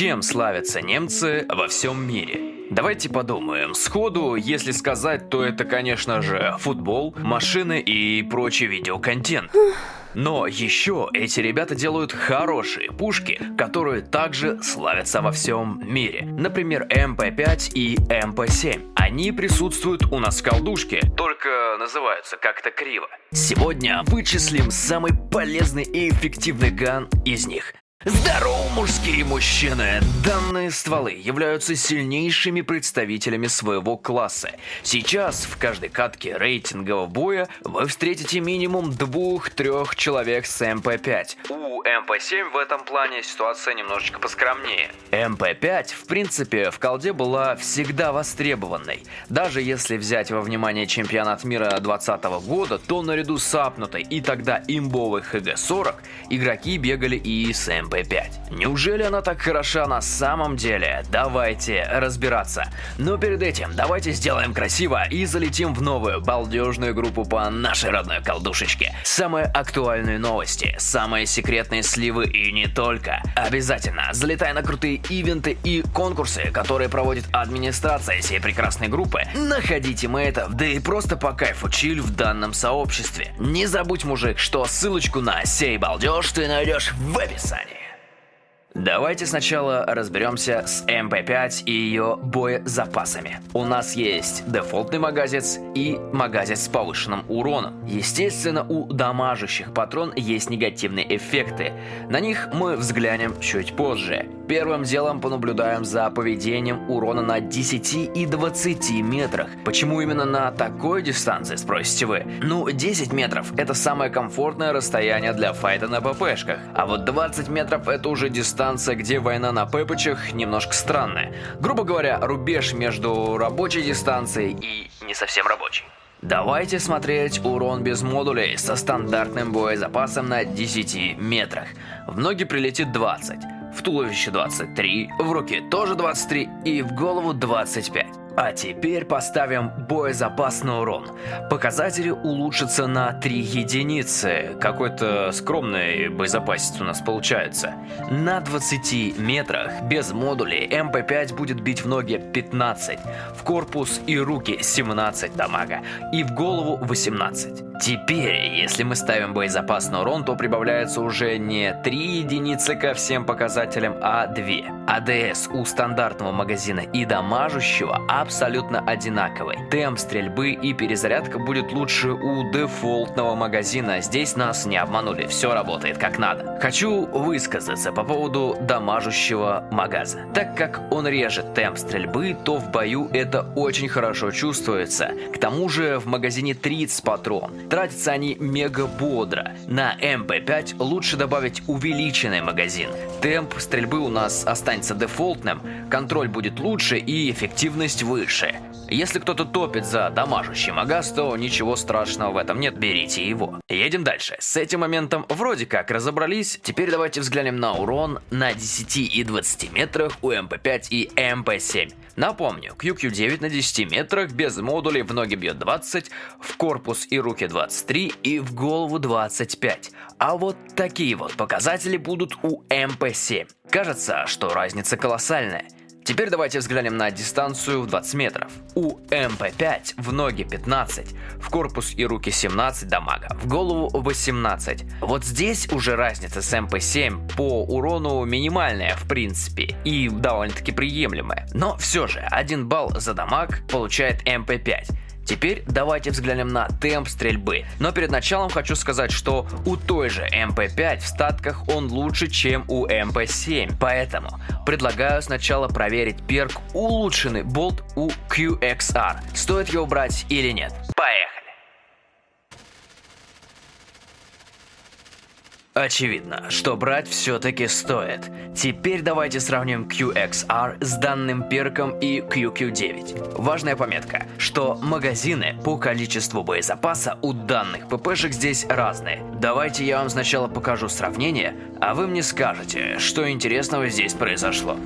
Чем славятся немцы во всем мире? Давайте подумаем. Сходу, если сказать, то это, конечно же, футбол, машины и прочий видеоконтент. Но еще эти ребята делают хорошие пушки, которые также славятся во всем мире. Например, МП-5 и МП-7. Они присутствуют у нас в колдушке, только называются как-то криво. Сегодня вычислим самый полезный и эффективный ган из них. Здорово, мужские мужчины! Данные стволы являются сильнейшими представителями своего класса. Сейчас в каждой катке рейтингового боя вы встретите минимум двух-трех человек с МП-5. У МП-7 в этом плане ситуация немножечко поскромнее. МП-5, в принципе, в колде была всегда востребованной. Даже если взять во внимание чемпионат мира 2020 года, то наряду с апнутой и тогда имбовой ХГ-40 игроки бегали и с МП-5. МП-5. Неужели она так хороша на самом деле? Давайте разбираться. Но перед этим давайте сделаем красиво и залетим в новую балдежную группу по нашей родной колдушечке. Самые актуальные новости, самые секретные сливы и не только. Обязательно залетай на крутые ивенты и конкурсы, которые проводит администрация всей прекрасной группы. Находите мейтов, да и просто по кайфу чиль в данном сообществе. Не забудь, мужик, что ссылочку на сей балдеж ты найдешь в описании. Давайте сначала разберемся с МП-5 и ее боезапасами. У нас есть дефолтный магазец и магазец с повышенным уроном. Естественно, у дамажащих патрон есть негативные эффекты. На них мы взглянем чуть позже. Первым делом понаблюдаем за поведением урона на 10 и 20 метрах. Почему именно на такой дистанции, спросите вы? Ну, 10 метров это самое комфортное расстояние для файта на ППшках. А вот 20 метров это уже дистанция, где война на ППчах немножко странная. Грубо говоря, рубеж между рабочей дистанцией и не совсем рабочей. Давайте смотреть урон без модулей со стандартным боезапасом на 10 метрах. В ноги прилетит 20 в туловище 23, в руке тоже 23 и в голову 25. А теперь поставим боезапасный урон. Показатели улучшатся на 3 единицы. Какой-то скромный боезапасец у нас получается. На 20 метрах без модулей МП5 будет бить в ноги 15, в корпус и руки 17 дамага и в голову 18. Теперь, если мы ставим боезапасный урон, то прибавляется уже не 3 единицы ко всем показателям, а 2. АДС у стандартного магазина и дамажущего абсолютно одинаковый. Темп стрельбы и перезарядка будет лучше у дефолтного магазина. Здесь нас не обманули, все работает как надо. Хочу высказаться по поводу дамажущего магаза. Так как он режет темп стрельбы, то в бою это очень хорошо чувствуется. К тому же в магазине 30 патрон. Тратятся они мега бодро. На МП5 лучше добавить увеличенный магазин. Темп стрельбы у нас останется дефолтным, контроль будет лучше и эффективность выше. Если кто-то топит за дамажущий магаз, то ничего страшного в этом нет, берите его. Едем дальше. С этим моментом вроде как разобрались. Теперь давайте взглянем на урон на 10 и 20 метрах у МП5 и МП7. Напомню, QQ9 на 10 метрах без модулей в ноги бьет 20, в корпус и руки 23 и в голову 25. А вот такие вот показатели будут у МП7. Кажется, что разница колоссальная. Теперь давайте взглянем на дистанцию в 20 метров. У МП5 в ноги 15, в корпус и руки 17 дамага, в голову 18. Вот здесь уже разница с МП7 по урону минимальная в принципе и довольно-таки приемлемая. Но все же 1 балл за дамаг получает МП5. Теперь давайте взглянем на темп стрельбы. Но перед началом хочу сказать, что у той же МП5 в статках он лучше, чем у МП7. Поэтому предлагаю сначала проверить перк улучшенный болт у QXR. Стоит его брать или нет. Поехали! Очевидно, что брать все-таки стоит. Теперь давайте сравним QXR с данным перком и QQ9. Важная пометка, что магазины по количеству боезапаса у данных ППшек здесь разные. Давайте я вам сначала покажу сравнение, а вы мне скажете, что интересного здесь произошло.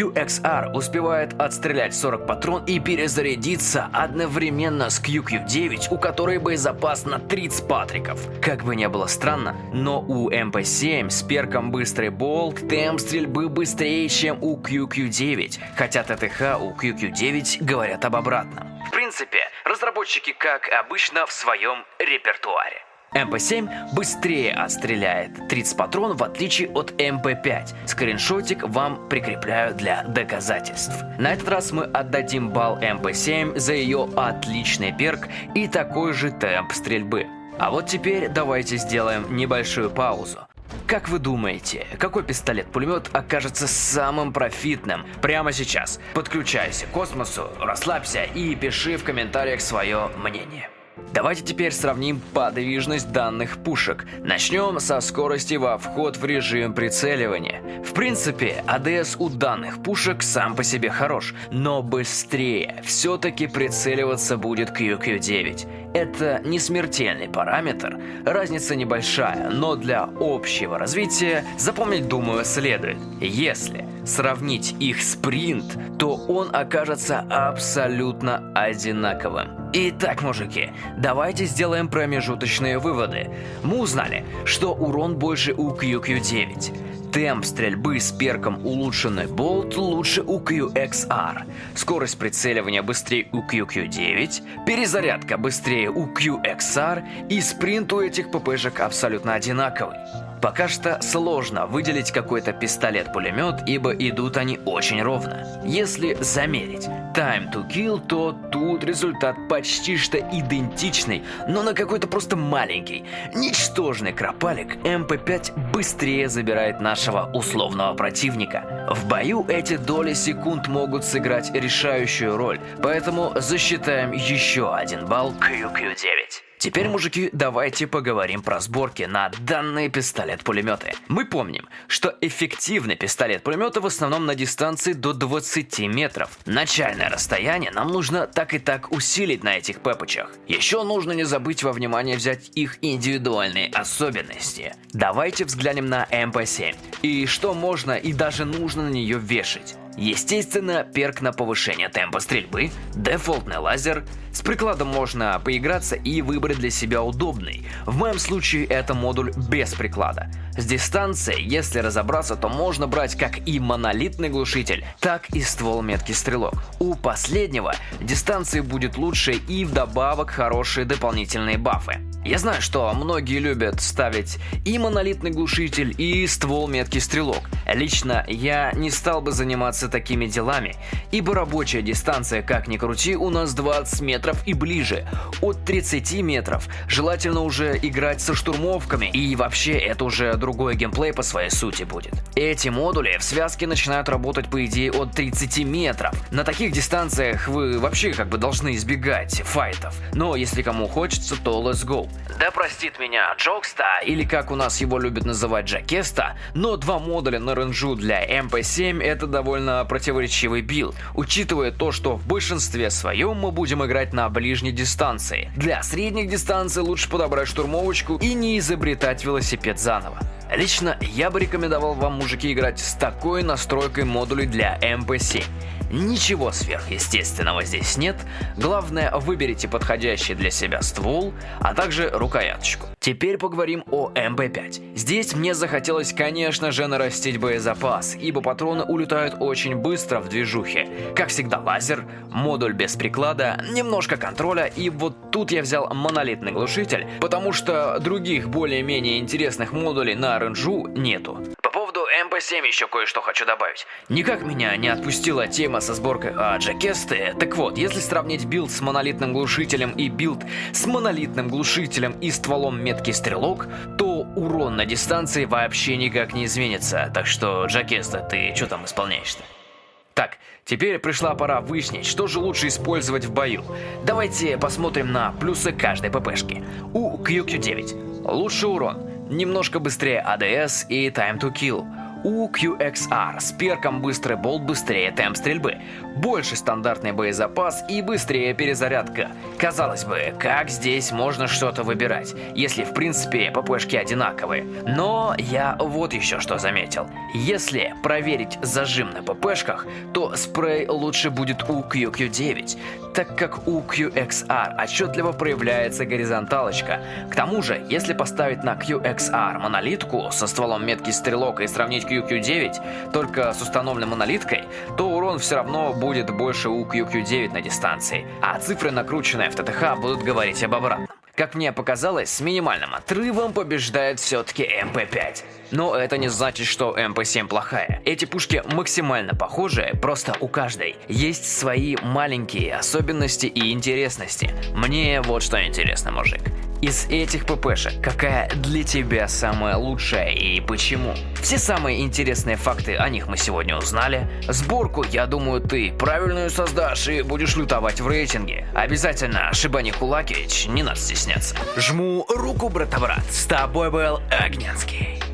QXR успевает отстрелять 40 патрон и перезарядиться одновременно с QQ9, у которой боезапас на 30 патриков. Как бы не было странно, но у MP7 с перком Быстрый Болт темп стрельбы быстрее, чем у QQ9, хотя ТТХ у QQ9 говорят об обратном. В принципе, разработчики, как обычно, в своем репертуаре. МП-7 быстрее отстреляет 30 патронов в отличие от МП-5. Скриншотик вам прикрепляю для доказательств. На этот раз мы отдадим балл МП-7 за ее отличный перк и такой же темп стрельбы. А вот теперь давайте сделаем небольшую паузу. Как вы думаете, какой пистолет-пулемет окажется самым профитным прямо сейчас? Подключайся к космосу, расслабься и пиши в комментариях свое мнение. Давайте теперь сравним подвижность данных пушек. Начнем со скорости во вход в режим прицеливания. В принципе, АДС у данных пушек сам по себе хорош, но быстрее все-таки прицеливаться будет QQ9. Это не смертельный параметр, разница небольшая, но для общего развития запомнить, думаю, следует. Если сравнить их спринт, то он окажется абсолютно одинаковым. Итак, мужики, давайте сделаем промежуточные выводы. Мы узнали, что урон больше у QQ9. Темп стрельбы с перком улучшенный болт лучше у QXR. Скорость прицеливания быстрее у QQ9. Перезарядка быстрее у QXR. И спринт у этих ППшек абсолютно одинаковый. Пока что сложно выделить какой-то пистолет-пулемет, ибо идут они очень ровно. Если замерить time to kill, то тут результат почти что идентичный, но на какой-то просто маленький. Ничтожный кропалик МП-5 быстрее забирает нашего условного противника. В бою эти доли секунд могут сыграть решающую роль, поэтому засчитаем еще один балл QQ9. Теперь, мужики, давайте поговорим про сборки на данные пистолет-пулеметы. Мы помним, что эффективный пистолет-пулеметы в основном на дистанции до 20 метров. Начальное расстояние нам нужно так и так усилить на этих пепочах. Еще нужно не забыть во внимание взять их индивидуальные особенности. Давайте взглянем на МП-7 и что можно и даже нужно на нее вешать. Естественно, перк на повышение темпа стрельбы, дефолтный лазер. С прикладом можно поиграться и выбрать для себя удобный. В моем случае это модуль без приклада. С дистанции, если разобраться, то можно брать как и монолитный глушитель, так и ствол меткий стрелок. У последнего дистанции будет лучше и вдобавок хорошие дополнительные бафы. Я знаю, что многие любят ставить и монолитный глушитель, и ствол меткий стрелок. Лично я не стал бы заниматься такими делами, ибо рабочая дистанция, как ни крути, у нас 20 метров и ближе. От 30 метров желательно уже играть со штурмовками, и вообще это уже другой геймплей по своей сути будет. Эти модули в связке начинают работать по идее от 30 метров. На таких дистанциях вы вообще как бы должны избегать файтов. Но если кому хочется, то let's go. Да простит меня Джокста, или как у нас его любят называть Джакеста, но два модуля на ренжу для MP7 это довольно противоречивый билд, учитывая то, что в большинстве своем мы будем играть на ближней дистанции. Для средних дистанций лучше подобрать штурмовочку и не изобретать велосипед заново. Лично я бы рекомендовал вам, мужики, играть с такой настройкой модулей для MP7. Ничего сверхъестественного здесь нет, главное выберите подходящий для себя ствол, а также рукояточку. Теперь поговорим о МП-5. Здесь мне захотелось, конечно же, нарастить боезапас, ибо патроны улетают очень быстро в движухе. Как всегда лазер, модуль без приклада, немножко контроля, и вот тут я взял монолитный глушитель, потому что других более-менее интересных модулей на ренжу нету. МП-7 еще кое-что хочу добавить. Никак меня не отпустила тема со сборкой а, Джакесты. Так вот, если сравнить билд с монолитным глушителем и билд с монолитным глушителем и стволом меткий стрелок, то урон на дистанции вообще никак не изменится. Так что, Джакеста, ты что там исполняешь-то? Так, теперь пришла пора выяснить, что же лучше использовать в бою. Давайте посмотрим на плюсы каждой ППшки. У QQ9 лучший урон, немножко быстрее ADS и Time to Kill. У QXR с перком быстрый болт быстрее темп стрельбы. больше стандартный боезапас и быстрее перезарядка. Казалось бы, как здесь можно что-то выбирать, если в принципе ППшки одинаковые. Но я вот еще что заметил. Если проверить зажим на ППшках, то спрей лучше будет у QQ9, так как у QXR отчетливо проявляется горизонталочка. К тому же, если поставить на QXR монолитку со стволом метки стрелок и сравнить QQ9 только с установленной монолиткой, то урон все равно будет больше у QQ9 на дистанции, а цифры, накрученные в ТТХ, будут говорить об обратном. Как мне показалось, с минимальным отрывом побеждает все-таки МП-5. Но это не значит, что МП-7 плохая. Эти пушки максимально похожи, просто у каждой есть свои маленькие особенности и интересности. Мне вот что интересно, мужик. Из этих ППшек какая для тебя самая лучшая и почему? Все самые интересные факты о них мы сегодня узнали. Сборку, я думаю, ты правильную создашь и будешь лютовать в рейтинге. Обязательно шибани кулакич, не надо стесняться. Жму руку, брата-брат. С тобой был Огненский.